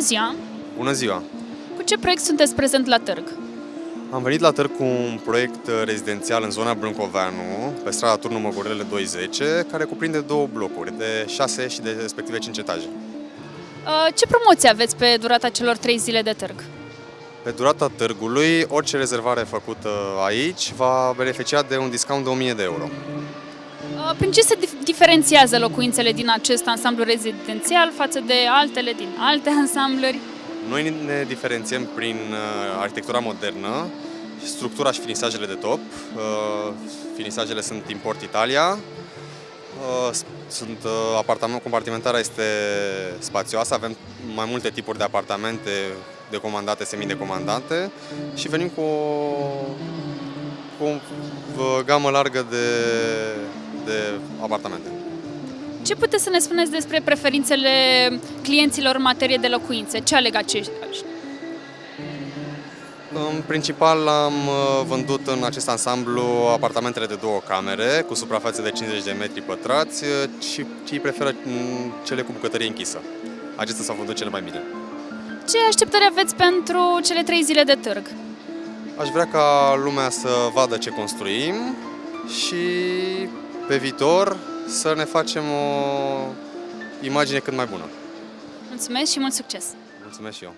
ziua! Bună ziua! Cu ce proiect sunteți prezent la târg? Am venit la târg cu un proiect uh, rezidențial în zona Brâncoveanu, pe strada Turnul Măgurele 210, care cuprinde două blocuri de 6 și de respective 5 etaje. Uh, Ce promoție aveți pe durata celor trei zile de târg? Pe durata târgului, orice rezervare făcută aici va beneficia de un discount de 1000 de euro. Uh, Prin ce se dif- diferențiază locuințele din acest ansamblu rezidențial față de altele din alte ansambluri? Noi ne diferențiem prin uh, arhitectura modernă, structura și finisajele de top. Uh, Finisajele sunt import Italia. Uh, s- Sunt uh, apartament, compartimentarea este spațioasă, avem mai multe tipuri de apartamente decomandate, semidecomandate și venim cu o, cu o uh, gamă largă de, de apartamente. Ce puteți să ne spuneți despre preferințele clienților în materie de locuințe? Ce aleg aceștia? În principal am uh, vândut în acest ansamblu apartamentele de două camere cu suprafațe de 50 de metri pătrați uh, și cei preferă mm, cele cu bucătărie închisă. Acestea s-au vândut cele mai bine. Ce așteptări aveți pentru cele trei zile de târg? Aș vrea ca lumea să vadă ce construim și pe viitor să ne facem o imagine cât mai bună. Mulțumesc și mult succes! Mulțumesc și eu!